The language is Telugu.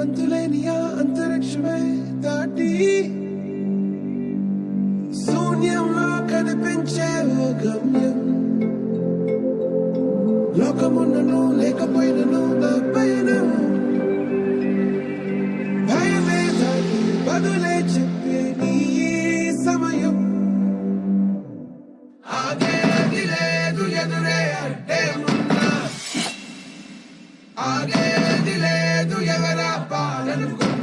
అంతులేని అంతరిక్షమే దాటి శూన్యంలో కనిపించే గమ్యం. లోకమున్నను లేకపోయినను నా పైన భయమే దాటి బదులే చెప్పే నీ సమయం. ఆగేది లేదు ఎదురే అంటే ఉన్నా. ఆగే Yeah.